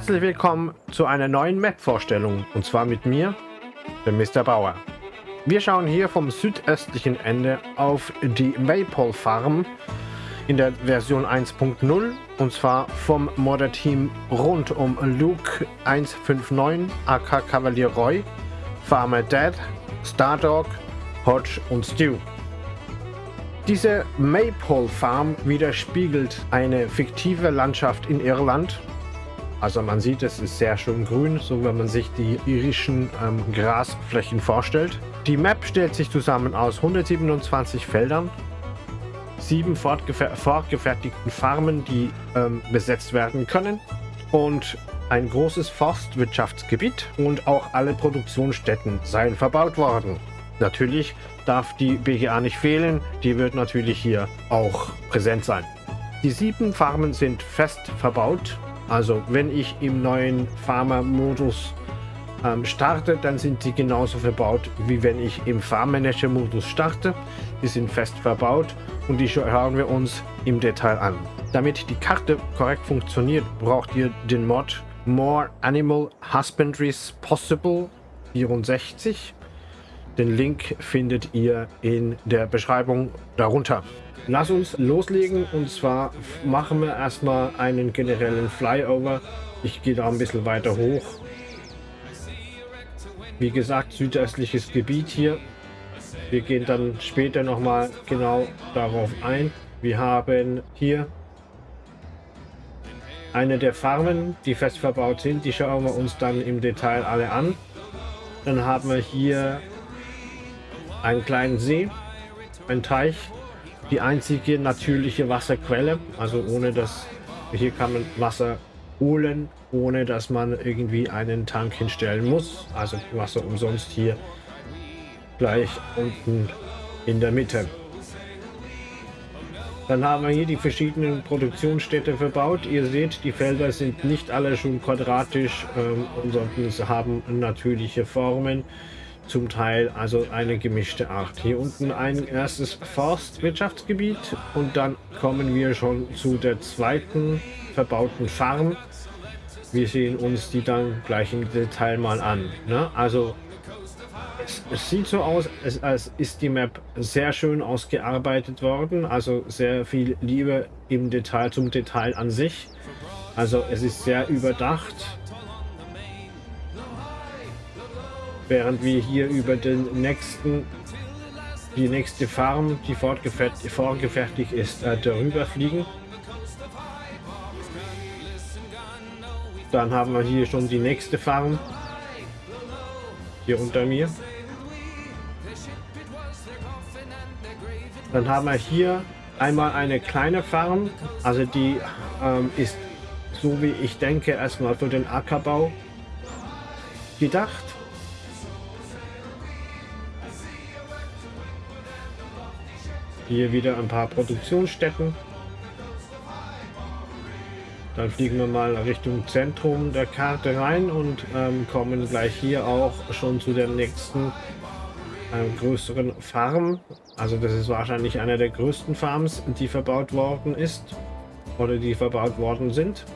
Herzlich willkommen zu einer neuen Map-Vorstellung und zwar mit mir, dem Mr. Bauer. Wir schauen hier vom südöstlichen Ende auf die Maypole Farm in der Version 1.0 und zwar vom Modder-Team rund um Luke 159, AK Cavalier Roy, Farmer Dad, Stardog, Hodge und Stu. Diese Maypole Farm widerspiegelt eine fiktive Landschaft in Irland. Also man sieht, es ist sehr schön grün, so wenn man sich die irischen ähm, Grasflächen vorstellt. Die Map stellt sich zusammen aus 127 Feldern, sieben fortgefer fortgefertigten Farmen, die ähm, besetzt werden können und ein großes Forstwirtschaftsgebiet und auch alle Produktionsstätten seien verbaut worden. Natürlich darf die BGA nicht fehlen, die wird natürlich hier auch präsent sein. Die sieben Farmen sind fest verbaut, also wenn ich im neuen Farmer-Modus ähm, starte, dann sind sie genauso verbaut, wie wenn ich im Farmmanager-Modus starte. Die sind fest verbaut und die schauen wir uns im Detail an. Damit die Karte korrekt funktioniert, braucht ihr den Mod More Animal Husbandries Possible 64 den Link findet ihr in der Beschreibung darunter. Lass uns loslegen und zwar machen wir erstmal einen generellen Flyover. Ich gehe da ein bisschen weiter hoch. Wie gesagt, südöstliches Gebiet hier. Wir gehen dann später nochmal genau darauf ein. Wir haben hier eine der Farmen, die fest verbaut sind. Die schauen wir uns dann im Detail alle an. Dann haben wir hier einen kleinen See, ein Teich, die einzige natürliche Wasserquelle, also ohne dass hier kann man Wasser holen, ohne dass man irgendwie einen Tank hinstellen muss, also Wasser umsonst hier gleich unten in der Mitte. Dann haben wir hier die verschiedenen Produktionsstätte verbaut. Ihr seht, die Felder sind nicht alle schon quadratisch, ähm, sondern sie haben natürliche Formen zum Teil also eine gemischte Art. Hier unten ein erstes Forstwirtschaftsgebiet und dann kommen wir schon zu der zweiten verbauten Farm. Wir sehen uns die dann gleich im Detail mal an. Ne? Also es, es, sieht so aus, als, als ist die Map sehr schön ausgearbeitet worden. Also sehr viel Liebe im Detail zum Detail an sich. Also es ist sehr überdacht während wir hier über den nächsten die nächste Farm, die vorgefertigt ist, äh, darüber fliegen. Dann haben wir hier schon die nächste Farm. Hier unter mir. Dann haben wir hier einmal eine kleine Farm. Also die ähm, ist, so wie ich denke, erstmal für den Ackerbau gedacht. Hier wieder ein paar Produktionsstätten. Dann fliegen wir mal Richtung Zentrum der Karte rein und ähm, kommen gleich hier auch schon zu der nächsten ähm, größeren Farm. Also das ist wahrscheinlich einer der größten Farms, die verbaut worden ist oder die verbaut worden sind.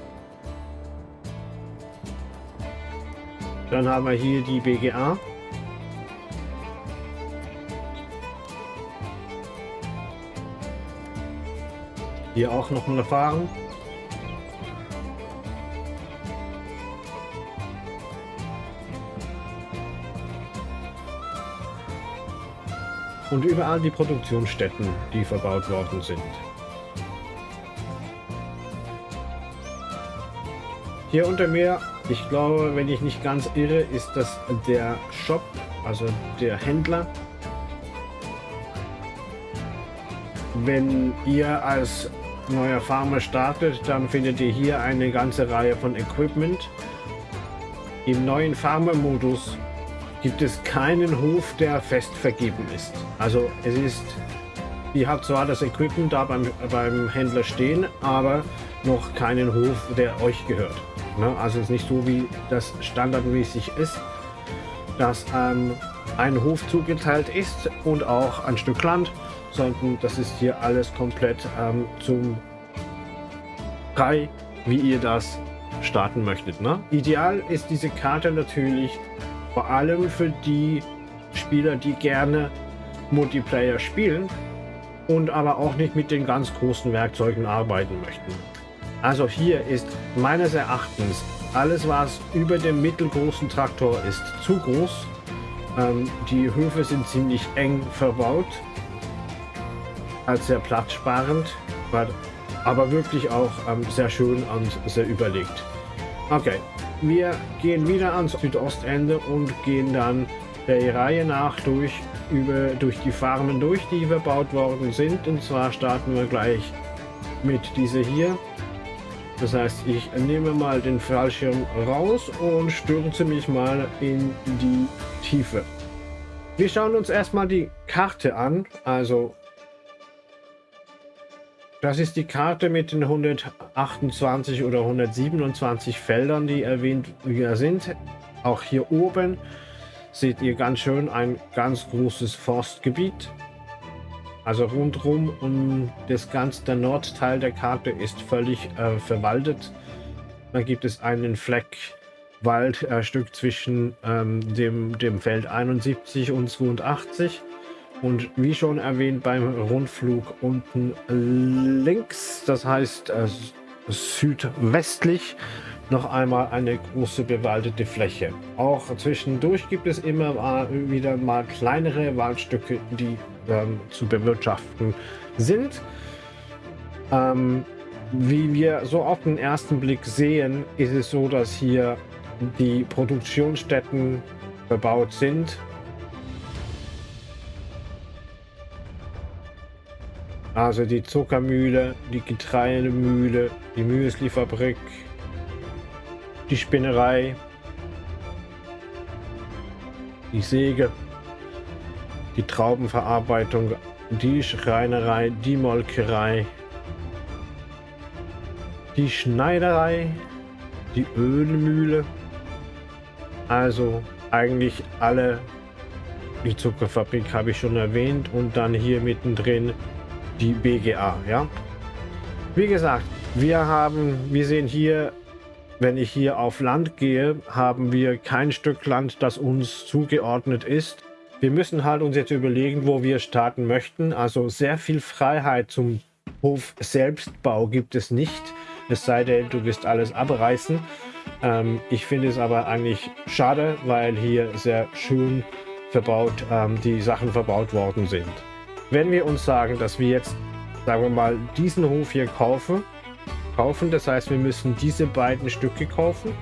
Dann haben wir hier die BGA. Hier auch noch eine Farm. Und überall die Produktionsstätten, die verbaut worden sind. Hier unter mir, ich glaube, wenn ich nicht ganz irre, ist das der Shop, also der Händler. Wenn ihr als neuer Farmer startet, dann findet ihr hier eine ganze Reihe von Equipment. Im neuen Farmer-Modus gibt es keinen Hof, der fest vergeben ist. Also es ist, ihr habt zwar das Equipment da beim, beim Händler stehen, aber noch keinen Hof, der euch gehört. Ne? Also es ist nicht so, wie das standardmäßig ist, dass ähm, ein Hof zugeteilt ist und auch ein Stück Land sondern das ist hier alles komplett ähm, zum frei, wie ihr das starten möchtet. Ne? Ideal ist diese Karte natürlich vor allem für die Spieler, die gerne Multiplayer spielen und aber auch nicht mit den ganz großen Werkzeugen arbeiten möchten. Also hier ist meines Erachtens alles, was über dem mittelgroßen Traktor ist, zu groß. Ähm, die Höfe sind ziemlich eng verbaut, als sehr platzsparend, aber wirklich auch ähm, sehr schön und sehr überlegt. Okay, wir gehen wieder ans Südostende und gehen dann der Reihe nach durch, über, durch die Farmen durch, die verbaut worden sind. Und zwar starten wir gleich mit dieser hier. Das heißt, ich nehme mal den Fallschirm raus und stürze mich mal in die Tiefe. Wir schauen uns erstmal die Karte an. Also, das ist die Karte mit den 128 oder 127 Feldern, die erwähnt sind. Auch hier oben seht ihr ganz schön ein ganz großes Forstgebiet. Also rundherum und das ganze der Nordteil der Karte ist völlig äh, verwaldet. Dann gibt es einen Fleck Waldstück äh, zwischen ähm, dem, dem Feld 71 und 82. Und wie schon erwähnt beim Rundflug unten links, das heißt äh, südwestlich, noch einmal eine große bewaldete Fläche. Auch zwischendurch gibt es immer wieder mal kleinere Waldstücke, die ähm, zu bewirtschaften sind. Ähm, wie wir so auf den ersten Blick sehen, ist es so, dass hier die Produktionsstätten verbaut sind. Also die Zuckermühle, die Getreidemühle, die Müslifabrik, die Spinnerei, die Säge, die Traubenverarbeitung, die Schreinerei, die Molkerei, die Schneiderei, die Ölmühle, also eigentlich alle, die Zuckerfabrik habe ich schon erwähnt und dann hier mittendrin die BGA, ja. Wie gesagt, wir haben, wir sehen hier wenn ich hier auf Land gehe, haben wir kein Stück Land, das uns zugeordnet ist. Wir müssen halt uns jetzt überlegen, wo wir starten möchten. Also sehr viel Freiheit zum Hof Selbstbau gibt es nicht. Es sei denn, du wirst alles abreißen. Ähm, ich finde es aber eigentlich schade, weil hier sehr schön verbaut, ähm, die Sachen verbaut worden sind. Wenn wir uns sagen, dass wir jetzt, sagen wir mal, diesen Hof hier kaufen, kaufen. Das heißt, wir müssen diese beiden Stücke kaufen.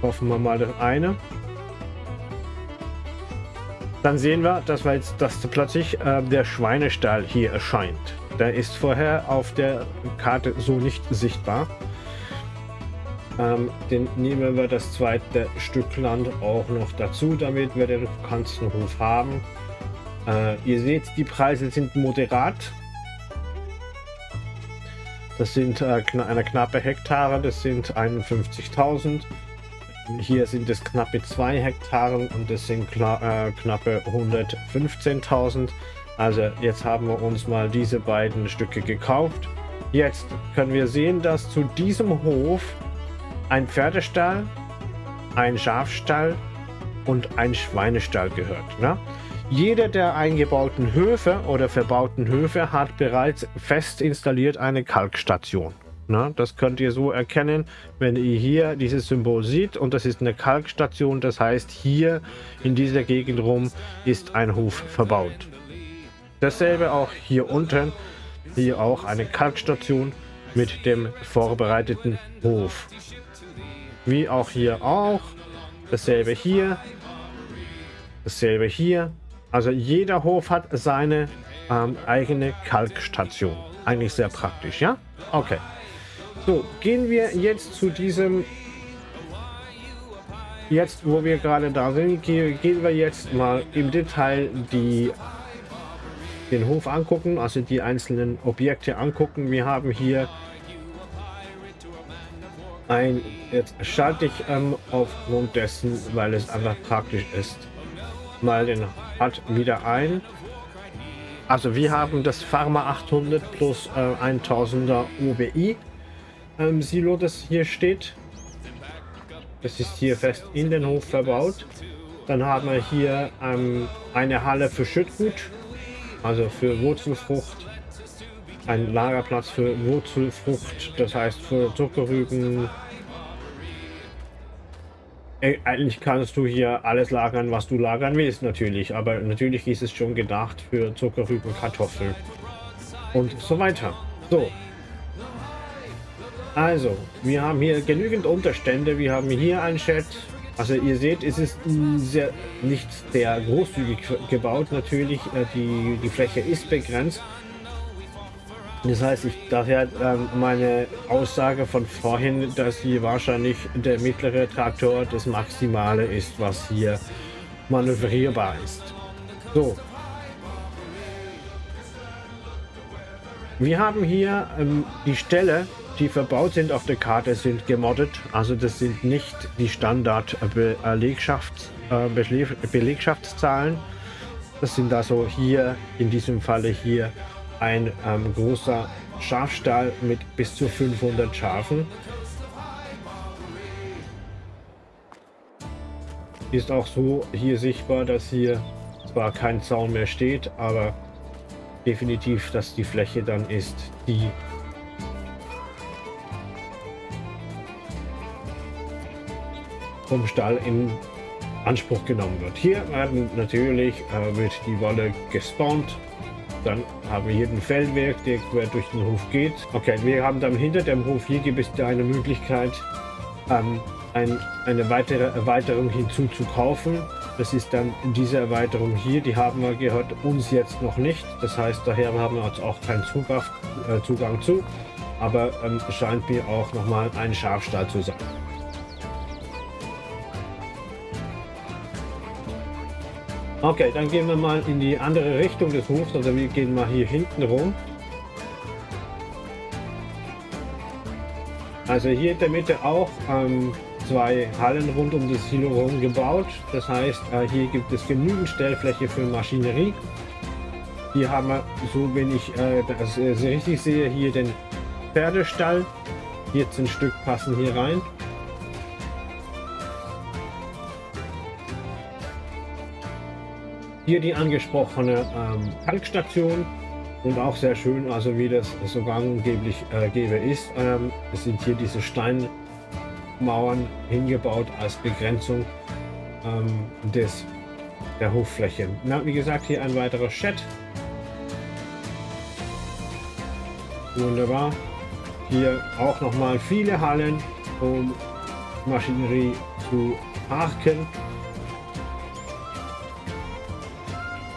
Kaufen wir mal das eine. Dann sehen wir, dass, wir jetzt, dass plötzlich äh, der Schweinestall hier erscheint. Der ist vorher auf der Karte so nicht sichtbar. Ähm, den nehmen wir das zweite Stück Land auch noch dazu, damit wir den ganzen Hof haben. Äh, ihr seht, die Preise sind moderat. Das sind äh, eine knappe Hektare, das sind 51.000. Hier sind es knappe 2 Hektare und das sind äh, knappe 115.000. Also jetzt haben wir uns mal diese beiden Stücke gekauft. Jetzt können wir sehen, dass zu diesem Hof ein Pferdestall, ein Schafstall und ein Schweinestall gehört. Ne? Jeder der eingebauten Höfe oder verbauten Höfe hat bereits fest installiert eine Kalkstation. Na, das könnt ihr so erkennen, wenn ihr hier dieses Symbol seht und das ist eine Kalkstation. Das heißt, hier in dieser Gegend rum ist ein Hof verbaut. Dasselbe auch hier unten, hier auch eine Kalkstation mit dem vorbereiteten Hof. Wie auch hier auch, dasselbe hier, dasselbe hier also jeder Hof hat seine ähm, eigene Kalkstation. Eigentlich sehr praktisch, ja? Okay. So, gehen wir jetzt zu diesem... Jetzt, wo wir gerade da sind, gehen wir jetzt mal im Detail die, den Hof angucken, also die einzelnen Objekte angucken. Wir haben hier ein... Jetzt schalte ich ähm, aufgrund dessen, weil es einfach praktisch ist, mal den hat wieder ein. Also wir haben das Pharma 800 plus äh, 1000er OBI. ähm, Silo, das hier steht. Das ist hier fest in den Hof verbaut. Dann haben wir hier ähm, eine Halle für Schüttgut, also für Wurzelfrucht. Ein Lagerplatz für Wurzelfrucht, das heißt für Zuckerrüben. Eigentlich kannst du hier alles lagern, was du lagern willst, natürlich. Aber natürlich ist es schon gedacht für Zuckerrüben, Kartoffeln und so weiter. So, also, wir haben hier genügend Unterstände. Wir haben hier ein Chat. Also ihr seht, es ist sehr, nicht sehr großzügig gebaut. Natürlich, äh, die, die Fläche ist begrenzt. Das heißt, ich daher ähm, meine Aussage von vorhin, dass hier wahrscheinlich der mittlere Traktor das Maximale ist, was hier manövrierbar ist. So. Wir haben hier ähm, die Stelle, die verbaut sind auf der Karte, sind gemoddet. Also das sind nicht die Standard-Belegschafts, äh. Das sind also hier, in diesem Falle hier, ein ähm, großer Schafstall mit bis zu 500 Schafen. Ist auch so hier sichtbar, dass hier zwar kein Zaun mehr steht, aber definitiv, dass die Fläche dann ist, die vom Stall in Anspruch genommen wird. Hier werden natürlich äh, wird die Wolle gespawnt. Dann haben wir hier den Feldweg, der quer durch den Hof geht. Okay, wir haben dann hinter dem Hof, hier gibt es eine Möglichkeit, ähm, ein, eine weitere Erweiterung hinzuzukaufen. Das ist dann diese Erweiterung hier, die haben wir gehört uns jetzt noch nicht. Das heißt, daher haben wir uns auch keinen Zugang, äh, Zugang zu. Aber ähm, scheint mir auch nochmal ein Schafstall zu sein. Okay, dann gehen wir mal in die andere Richtung des Hofs. Also wir gehen mal hier hinten rum. Also hier in der Mitte auch ähm, zwei Hallen rund um das Silo herum gebaut. Das heißt, äh, hier gibt es genügend Stellfläche für Maschinerie. Hier haben wir, so wenn ich äh, das äh, richtig sehe, hier den Pferdestall. 14 Stück passen hier rein. Hier die angesprochene ähm, Tankstation und auch sehr schön, also wie das so angeblich äh, gäbe ist. Ähm, es sind hier diese Steinmauern hingebaut als Begrenzung ähm, des, der Hoffläche. Na, wie gesagt, hier ein weiterer Chat. Wunderbar. Hier auch nochmal viele Hallen, um Maschinerie zu parken.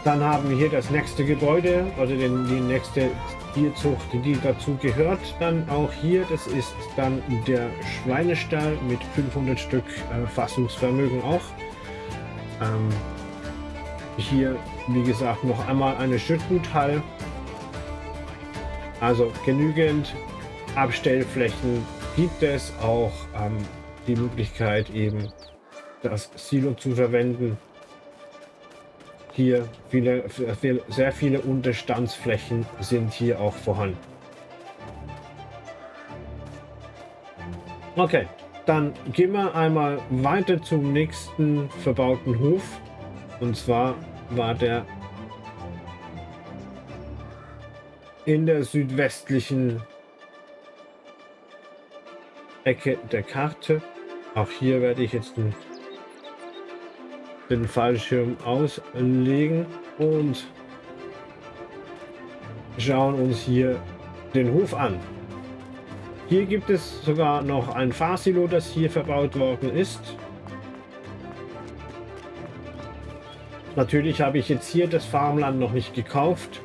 Dann haben wir hier das nächste Gebäude, also den, die nächste Tierzucht, die dazu gehört. Dann auch hier, das ist dann der Schweinestall mit 500 Stück äh, Fassungsvermögen auch. Ähm, hier, wie gesagt, noch einmal eine Schüttguthalle. Also genügend Abstellflächen gibt es auch ähm, die Möglichkeit eben das Silo zu verwenden hier viele, sehr viele Unterstandsflächen sind hier auch vorhanden. Okay, dann gehen wir einmal weiter zum nächsten verbauten Hof. Und zwar war der in der südwestlichen Ecke der Karte. Auch hier werde ich jetzt ein den Fallschirm auslegen und schauen uns hier den Hof an. Hier gibt es sogar noch ein Fahrsilo, das hier verbaut worden ist. Natürlich habe ich jetzt hier das Farmland noch nicht gekauft,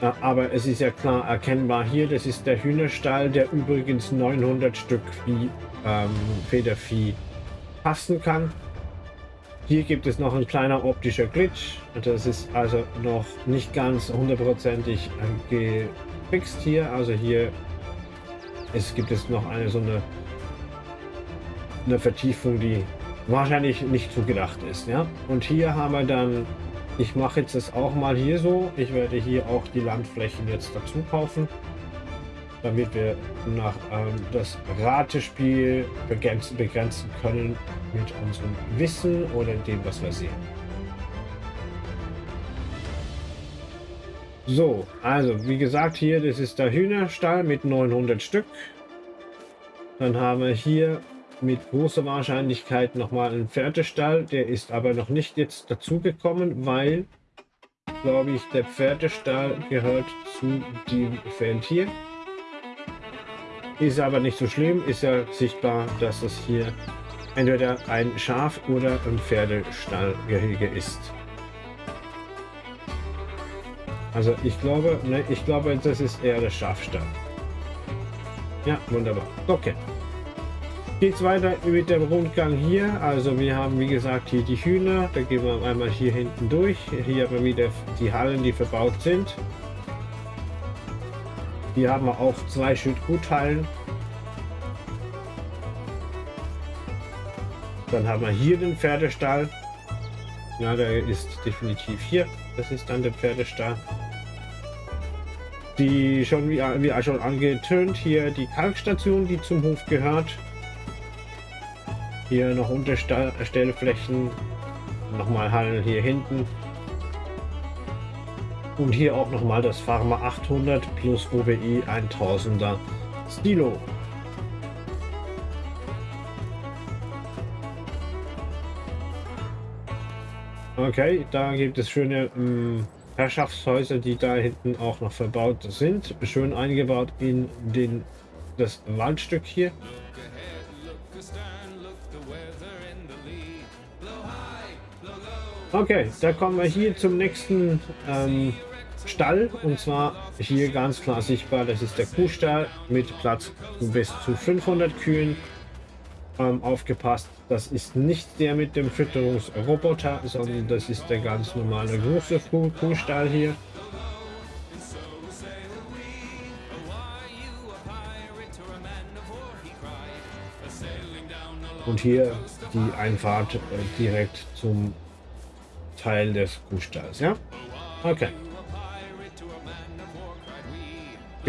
äh, aber es ist ja klar erkennbar hier, das ist der Hühnerstall, der übrigens 900 Stück Vieh, ähm, Federvieh passen kann. Hier gibt es noch ein kleiner optischer Glitch. Das ist also noch nicht ganz hundertprozentig gefixt hier. Also hier ist, gibt es noch eine so eine, eine Vertiefung, die wahrscheinlich nicht so gedacht ist. Ja? Und hier haben wir dann, ich mache jetzt das auch mal hier so. Ich werde hier auch die Landflächen jetzt dazu kaufen. Damit wir nach ähm, das Ratespiel begrenzen, begrenzen können mit unserem Wissen oder dem, was wir sehen. So, also wie gesagt, hier, das ist der Hühnerstall mit 900 Stück. Dann haben wir hier mit großer Wahrscheinlichkeit nochmal einen Pferdestall. Der ist aber noch nicht jetzt dazugekommen, weil, glaube ich, der Pferdestall gehört zu dem Feld hier. Ist aber nicht so schlimm, ist ja sichtbar, dass es hier entweder ein Schaf- oder ein Pferdestallgehege ist. Also ich glaube, ne, ich glaube, das ist eher der Schafstall. Ja, wunderbar. Okay. Geht's weiter mit dem Rundgang hier. Also wir haben wie gesagt hier die Hühner. Da gehen wir einmal hier hinten durch. Hier haben wir wieder die Hallen, die verbaut sind. Hier haben wir auch zwei Schüttguthallen. Dann haben wir hier den Pferdestall. Ja, der ist definitiv hier. Das ist dann der Pferdestall. Die schon wie, wie schon angetönt hier die Kalkstation, die zum Hof gehört. Hier noch Unterstellflächen, nochmal Hallen hier hinten. Und hier auch nochmal das Pharma 800 plus OBI 1000er Stilo. Okay, da gibt es schöne ähm, Herrschaftshäuser, die da hinten auch noch verbaut sind. Schön eingebaut in den, das Waldstück hier. Okay, da kommen wir hier zum nächsten ähm, Stall und zwar hier ganz klar sichtbar, das ist der Kuhstall mit Platz bis zu 500 Kühen ähm, aufgepasst. Das ist nicht der mit dem Fütterungsroboter, sondern das ist der ganz normale große Kuh Kuhstall hier. Und hier die Einfahrt äh, direkt zum Teil des Kuhstalls, ja? Okay.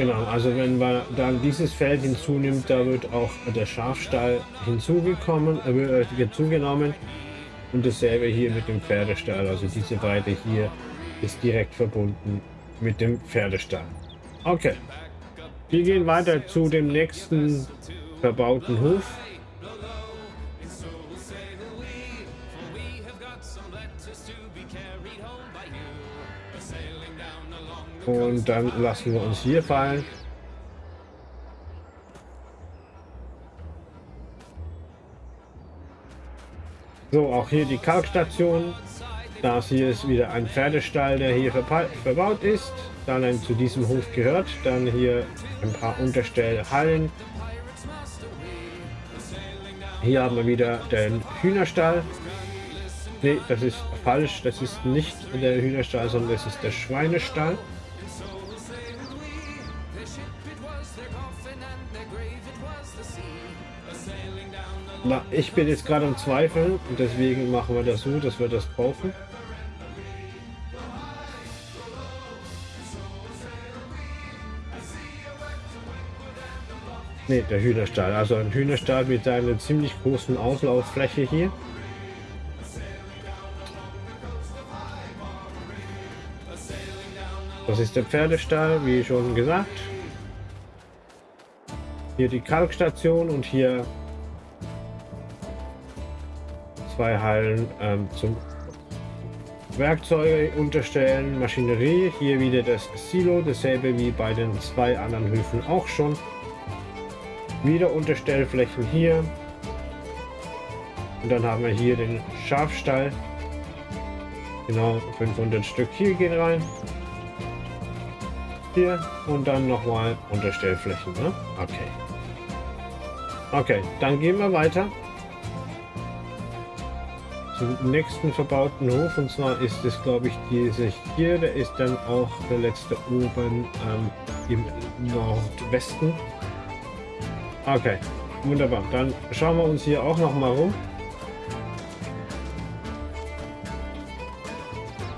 Genau, also wenn man dann dieses Feld hinzunimmt, da wird auch der Schafstall hinzugekommen, äh, hinzugenommen und dasselbe hier mit dem Pferdestall. Also diese beide hier ist direkt verbunden mit dem Pferdestall. Okay, wir gehen weiter zu dem nächsten verbauten Hof. Und dann lassen wir uns hier fallen. So, auch hier die Kalkstation. Das hier ist wieder ein Pferdestall, der hier verbaut ist. Dann zu diesem Hof gehört. Dann hier ein paar Unterstellhallen. Hier haben wir wieder den Hühnerstall. Ne, das ist falsch. Das ist nicht der Hühnerstall, sondern das ist der Schweinestall. Na, ich bin jetzt gerade im Zweifel und deswegen machen wir das so, dass wir das kaufen. Ne, der Hühnerstall. Also ein Hühnerstall mit einer ziemlich großen Auslauffläche hier. Das ist der Pferdestall, wie schon gesagt. Hier die Kalkstation und hier zwei Hallen ähm, zum Werkzeuge unterstellen, Maschinerie. Hier wieder das Silo, dasselbe wie bei den zwei anderen Höfen auch schon. Wieder Unterstellflächen hier. Und dann haben wir hier den Schafstall. Genau 500 Stück hier gehen rein. Hier und dann nochmal Unterstellflächen. Ne? Okay. Okay, dann gehen wir weiter zum nächsten verbauten Hof und zwar ist es glaube ich diese hier, der ist dann auch der letzte oben ähm, im Nordwesten. Okay, wunderbar. Dann schauen wir uns hier auch noch mal rum.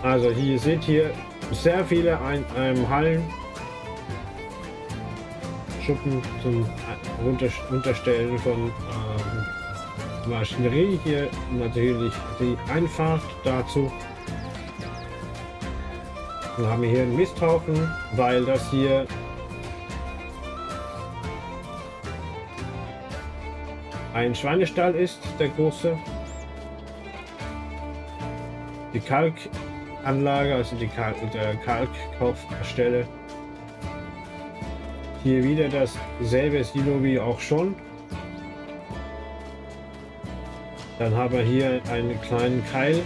Also hier seht ihr sehr viele ein, ein Hallen. Schuppen zum Unterstellen von ähm, Maschinerie. Hier natürlich die Einfahrt dazu. Dann haben wir hier einen Misthaufen, weil das hier ein Schweinestall ist, der große. Die Kalkanlage, also die Kalk der Kalkkaufstelle. Hier wieder dasselbe Silo wie auch schon. Dann haben wir hier einen kleinen Keil.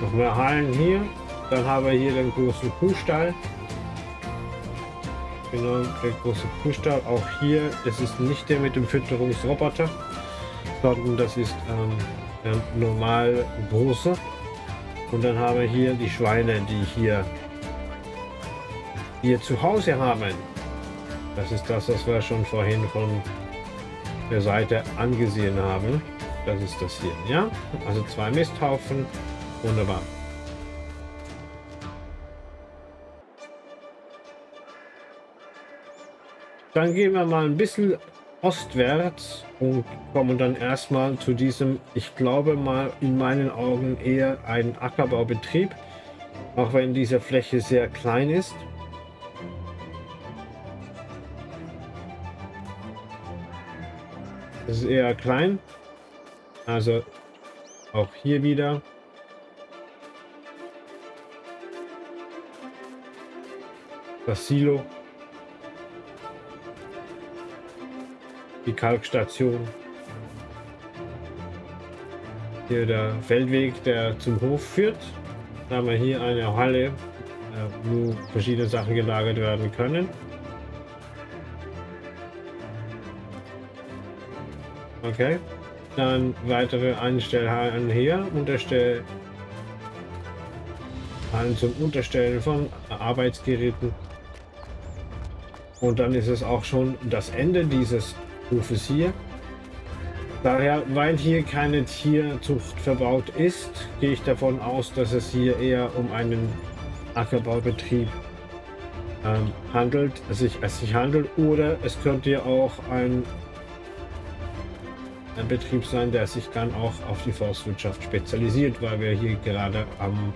Noch mehr Hallen hier. Dann haben wir hier den großen Kuhstall. Genau, der große Kuhstall. Auch hier, das ist nicht der mit dem Fütterungsroboter, sondern das ist ähm, der normal große. Und dann haben wir hier die Schweine, die hier, hier zu Hause haben. Das ist das, was wir schon vorhin von der Seite angesehen haben. Das ist das hier, ja? Also zwei Misthaufen. Wunderbar. Dann gehen wir mal ein bisschen ostwärts und kommen dann erstmal zu diesem, ich glaube mal in meinen Augen eher ein Ackerbaubetrieb, auch wenn diese Fläche sehr klein ist. Es ist eher klein, also auch hier wieder. Das Silo die Kalkstation. Hier der Feldweg, der zum Hof führt. Da haben wir hier eine Halle, äh, wo verschiedene Sachen gelagert werden können. Okay. Dann weitere Einstellhallen hier, Unterstell zum Unterstellen von Arbeitsgeräten. Und dann ist es auch schon das Ende dieses Hofes hier. Daher, weil hier keine Tierzucht verbaut ist, gehe ich davon aus, dass es hier eher um einen Ackerbaubetrieb ähm, handelt, sich, es sich handelt. Oder es könnte ja auch ein, ein Betrieb sein, der sich dann auch auf die Forstwirtschaft spezialisiert, weil wir hier gerade am,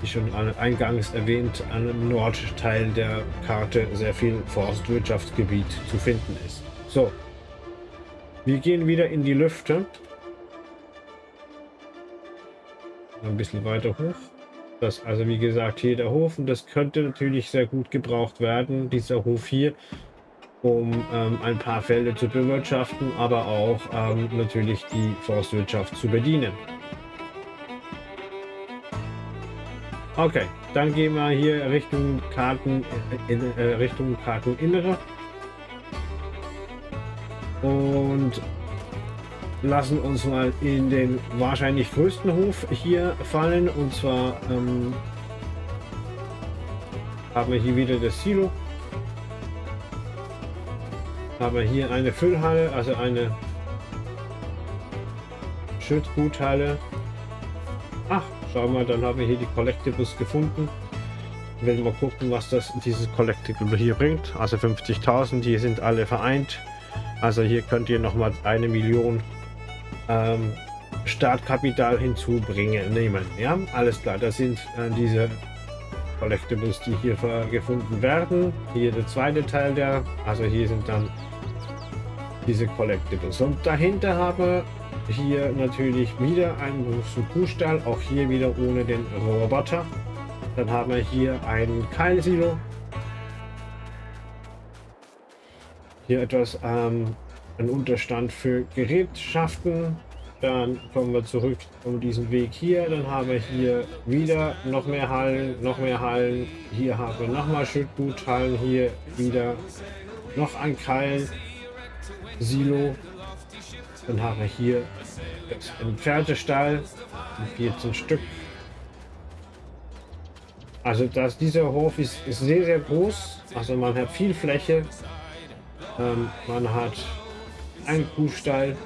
wie schon eingangs erwähnt, am Nordteil der Karte sehr viel Forstwirtschaftsgebiet zu finden ist. So, wir gehen wieder in die Lüfte. Ein bisschen weiter hoch. Das also wie gesagt hier der Hof und das könnte natürlich sehr gut gebraucht werden, dieser Hof hier, um ähm, ein paar Felder zu bewirtschaften, aber auch ähm, natürlich die Forstwirtschaft zu bedienen. Okay, dann gehen wir hier Richtung Karten in, äh, Richtung Karteninnere und lassen uns mal in den wahrscheinlich größten Hof hier fallen. Und zwar ähm, haben wir hier wieder das Silo. Haben wir hier eine Füllhalle, also eine Schüttguthalle. Ach, schau mal, dann haben wir hier die Collectibles gefunden. Wenn wir gucken, was das dieses Collectible hier bringt. Also 50.000, die sind alle vereint. Also hier könnt ihr noch mal eine Million ähm, Startkapital hinzubringen, nehmen. Ja, alles klar. Das sind äh, diese Collectibles, die hier gefunden werden. Hier der zweite Teil der, also hier sind dann diese Collectibles. Und dahinter habe hier natürlich wieder einen großen Kuhstall, auch hier wieder ohne den Roboter. Dann haben wir hier ein Keilsilo, Hier etwas ähm, ein Unterstand für Gerätschaften. Dann kommen wir zurück um diesen Weg hier. Dann haben wir hier wieder noch mehr Hallen, noch mehr Hallen. Hier haben wir nochmal Schüttguthallen. Hier wieder noch ein Keil, Silo. Dann haben wir hier einen Pferdestall, 14 Stück. Also dass dieser Hof ist, ist sehr, sehr groß. Also man hat viel Fläche. Ähm, man hat einen Kuhstall.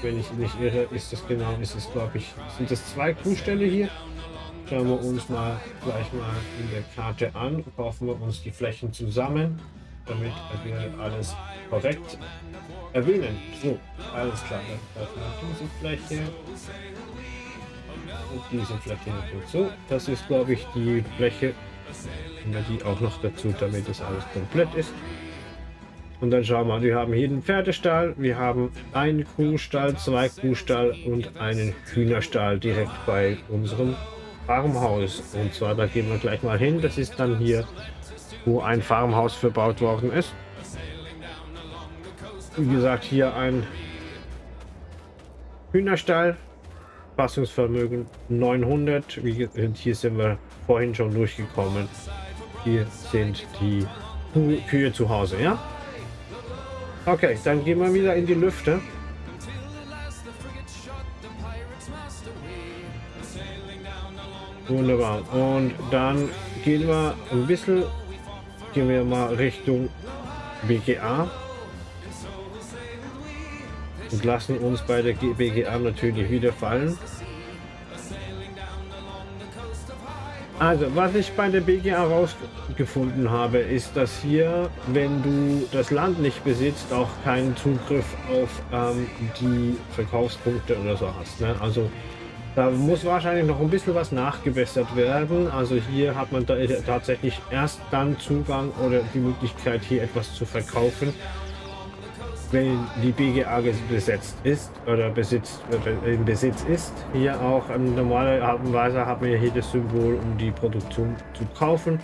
Wenn ich nicht irre, ist das genau, ist es glaube ich, sind das zwei Kuhställe hier? schauen wir uns mal gleich mal in der Karte an, kaufen wir uns die Flächen zusammen, damit wir alles korrekt erwähnen. So, alles klar, dann kaufen wir diese Fläche und diese Fläche natürlich. So, das ist glaube ich die Fläche, nehmen wir die auch noch dazu, damit das alles komplett ist. Und dann schauen wir mal, wir haben hier den Pferdestall, wir haben einen Kuhstall, zwei Kuhstall und einen Hühnerstall direkt bei unserem Farmhaus. Und zwar, da gehen wir gleich mal hin. Das ist dann hier, wo ein Farmhaus verbaut worden ist. Wie gesagt, hier ein Hühnerstall, Fassungsvermögen 900. Wie, hier sind wir vorhin schon durchgekommen. Hier sind die Kühe zu Hause, ja? Okay, dann gehen wir wieder in die Lüfte. Wunderbar. Und dann gehen wir ein bisschen, gehen wir mal Richtung BGA und lassen uns bei der BGA natürlich wieder fallen. Also, was ich bei der BGA herausgefunden habe, ist, dass hier, wenn du das Land nicht besitzt, auch keinen Zugriff auf ähm, die Verkaufspunkte oder so hast. Ne? Also, da muss wahrscheinlich noch ein bisschen was nachgebessert werden. Also hier hat man da tatsächlich erst dann Zugang oder die Möglichkeit, hier etwas zu verkaufen, wenn die BGA besetzt ist oder besitzt, im Besitz ist. Hier auch in normaler Art und Weise haben wir hier das Symbol, um die Produktion zu kaufen.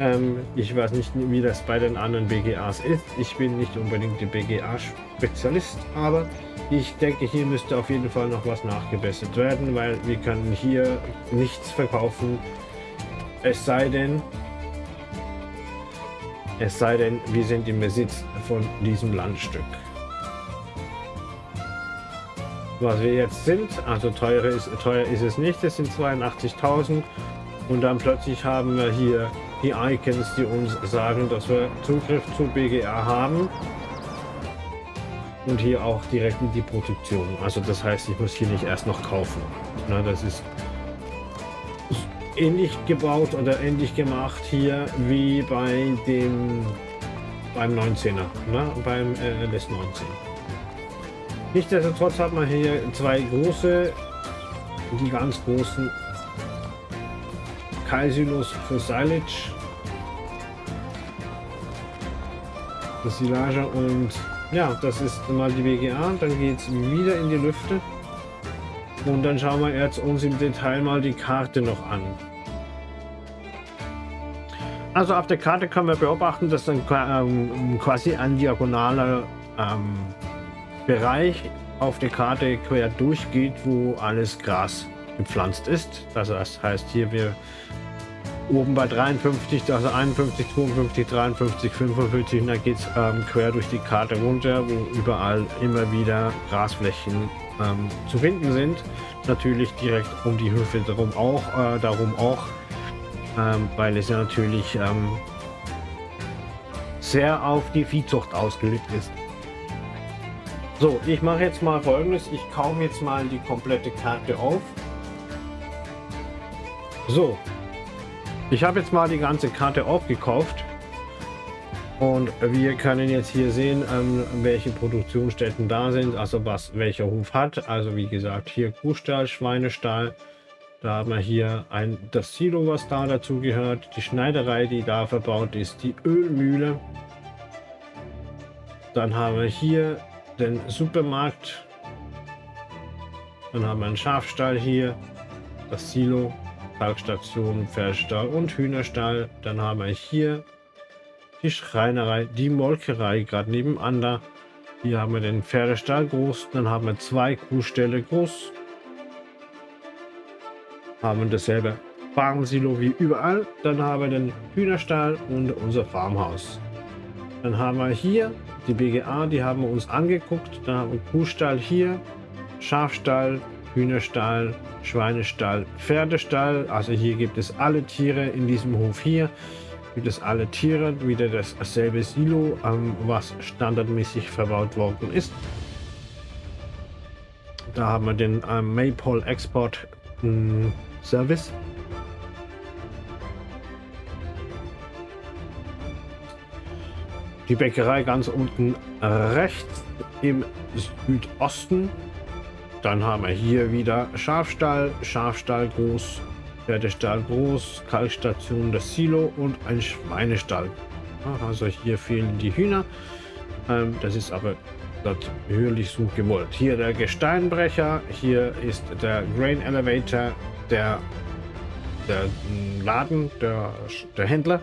Ähm, ich weiß nicht, wie das bei den anderen BGAs ist. Ich bin nicht unbedingt der BGA-Spezialist, aber ich denke, hier müsste auf jeden Fall noch was nachgebessert werden, weil wir können hier nichts verkaufen. Es sei denn, es sei denn, wir sind im Besitz von diesem Landstück. Was wir jetzt sind, also teuer ist, teuer ist es nicht, es sind 82.000 und dann plötzlich haben wir hier die Icons, die uns sagen, dass wir Zugriff zu BGA haben und hier auch direkt in die Produktion. Also das heißt, ich muss hier nicht erst noch kaufen. Na, das ist ähnlich gebaut oder ähnlich gemacht hier wie bei dem beim 19er, ne? beim äh, LS 19. Nichtsdestotrotz hat man hier zwei große, die ganz großen Kaisilus für Silage. Das Silage und ja, das ist mal die BGA. Dann geht es wieder in die Lüfte. Und dann schauen wir jetzt uns im Detail mal die Karte noch an. Also auf der Karte können wir beobachten, dass dann ähm, quasi ein diagonaler ähm, Bereich auf der Karte quer durchgeht, wo alles Gras gepflanzt ist. Also das heißt hier wir oben bei 53, also 51, 52, 53, 45, da geht es ähm, quer durch die Karte runter, wo überall immer wieder Grasflächen ähm, zu finden sind. Natürlich direkt um die Höfe darum auch, äh, darum auch ähm, weil es ja natürlich ähm, sehr auf die Viehzucht ausgelegt ist. So, ich mache jetzt mal folgendes. Ich kaufe jetzt mal die komplette Karte auf. So, ich habe jetzt mal die ganze Karte aufgekauft. Und wir können jetzt hier sehen, ähm, welche Produktionsstätten da sind, also was welcher Hof hat. Also wie gesagt, hier Kuhstall, Schweinestall, da haben wir hier ein, das Silo, was da dazu gehört, die Schneiderei, die da verbaut ist, die Ölmühle. Dann haben wir hier den Supermarkt. Dann haben wir einen Schafstall hier, das Silo, Talgstation, Pferdestall und Hühnerstall. Dann haben wir hier die Schreinerei, die Molkerei gerade nebenan da. Hier haben wir den Pferdestall groß, dann haben wir zwei Kuhställe groß haben dasselbe Farmsilo wie überall. Dann haben wir den Hühnerstall und unser Farmhaus. Dann haben wir hier die BGA, die haben wir uns angeguckt. Dann haben wir Kuhstall hier, Schafstall, Hühnerstall, Schweinestall, Pferdestall. Also hier gibt es alle Tiere in diesem Hof hier wie das alle Tiere, wieder dasselbe Silo, ähm, was standardmäßig verbaut worden ist. Da haben wir den ähm, Maypole Export ähm, Service. Die Bäckerei ganz unten rechts im Südosten. Dann haben wir hier wieder Schafstall, Schafstall groß Pferdestall groß, Kalkstation, das Silo und ein Schweinestall. Also hier fehlen die Hühner. Ähm, das ist aber natürlich so gewollt. Hier der Gesteinbrecher, hier ist der Grain Elevator, der, der Laden, der, der Händler.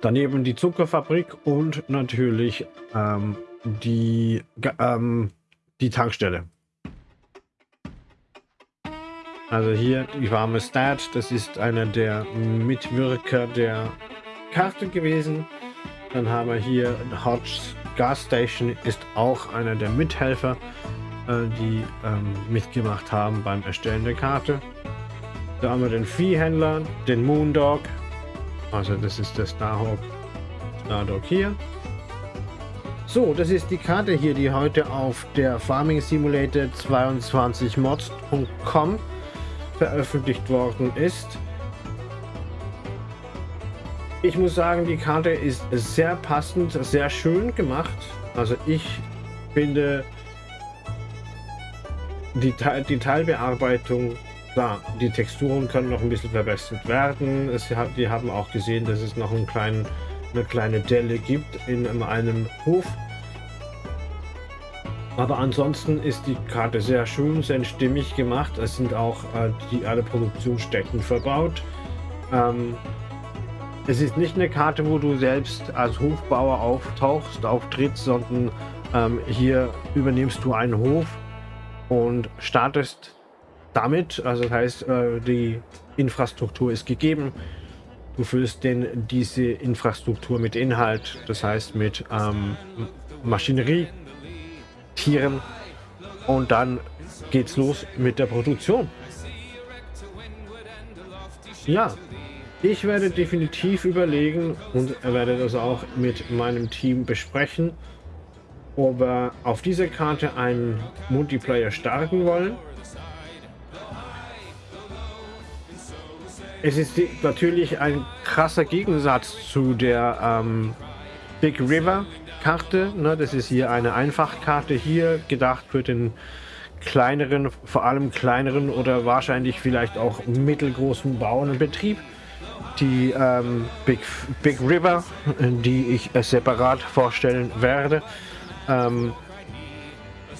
Daneben die Zuckerfabrik und natürlich ähm, die, ähm, die Tankstelle. Also hier die warme Stat, das ist einer der Mitwirker der Karte gewesen. Dann haben wir hier Hodge Gas Station, ist auch einer der Mithelfer, äh, die ähm, mitgemacht haben beim Erstellen der Karte. Da haben wir den Viehhändler, den Moondog, also das ist der Starhawk, Stardog hier. So, das ist die Karte hier, die heute auf der Farming Simulator 22 mods.com veröffentlicht worden ist. Ich muss sagen, die Karte ist sehr passend, sehr schön gemacht. Also ich finde die, die Teilbearbeitung, klar, die Texturen können noch ein bisschen verbessert werden. Es, die haben auch gesehen, dass es noch einen kleinen, eine kleine Delle gibt in einem Hof. Aber ansonsten ist die Karte sehr schön, sehr stimmig gemacht. Es sind auch äh, die, alle Produktionsstätten verbaut. Ähm, es ist nicht eine Karte, wo du selbst als Hofbauer auftauchst, auftrittst, sondern ähm, hier übernimmst du einen Hof und startest damit. Also das heißt, äh, die Infrastruktur ist gegeben. Du füllst denn diese Infrastruktur mit Inhalt, das heißt mit ähm, Maschinerie, Tieren und dann geht's los mit der Produktion. Ja, ich werde definitiv überlegen und werde das auch mit meinem Team besprechen, ob wir auf dieser Karte einen Multiplayer starten wollen. Es ist natürlich ein krasser Gegensatz zu der ähm, Big River Karte. Ne? Das ist hier eine Einfachkarte hier, gedacht für den kleineren, vor allem kleineren oder wahrscheinlich vielleicht auch mittelgroßen Bauernbetrieb die ähm, Big, Big River, die ich äh, separat vorstellen werde, ähm,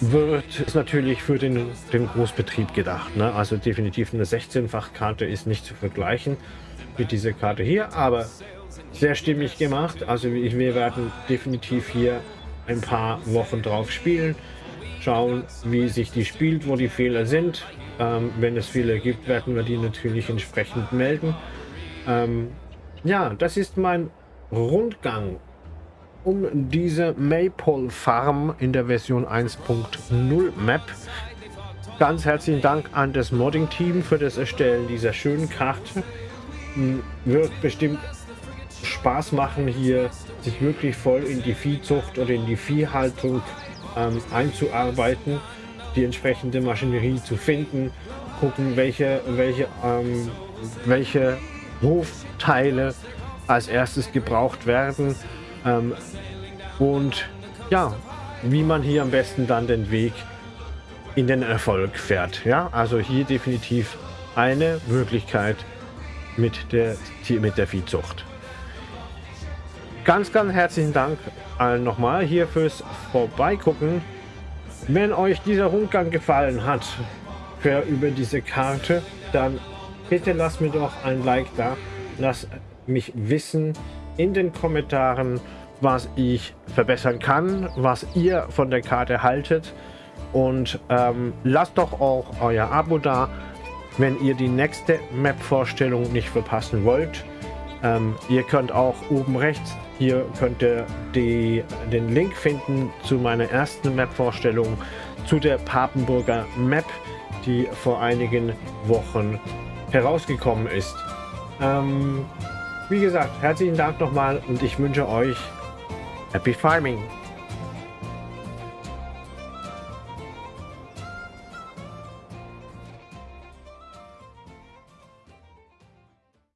wird ist natürlich für den, den Großbetrieb gedacht. Ne? Also definitiv eine 16-fach-Karte ist nicht zu vergleichen mit dieser Karte hier, aber sehr stimmig gemacht. Also wir werden definitiv hier ein paar Wochen drauf spielen, schauen, wie sich die spielt, wo die Fehler sind. Ähm, wenn es Fehler gibt, werden wir die natürlich entsprechend melden. Ähm, ja, das ist mein Rundgang um diese Maple Farm in der Version 1.0 Map. Ganz herzlichen Dank an das Modding-Team für das Erstellen dieser schönen Karte. Hm, wird bestimmt Spaß machen, hier sich wirklich voll in die Viehzucht oder in die Viehhaltung ähm, einzuarbeiten, die entsprechende Maschinerie zu finden, gucken, welche, welche, ähm, welche Hofteile als erstes gebraucht werden ähm, und ja, wie man hier am besten dann den Weg in den Erfolg fährt. Ja, also hier definitiv eine Möglichkeit mit der, mit der Viehzucht. Ganz, ganz herzlichen Dank allen nochmal hier fürs Vorbeigucken. Wenn euch dieser Rundgang gefallen hat für über diese Karte, dann bitte lasst mir doch ein Like da. Lasst mich wissen in den Kommentaren, was ich verbessern kann, was ihr von der Karte haltet. Und ähm, lasst doch auch euer Abo da, wenn ihr die nächste Map-Vorstellung nicht verpassen wollt. Ähm, ihr könnt auch oben rechts, hier könnt ihr die, den Link finden zu meiner ersten Map-Vorstellung zu der Papenburger Map, die vor einigen Wochen herausgekommen ist. Ähm, wie gesagt, herzlichen Dank nochmal und ich wünsche euch Happy Farming!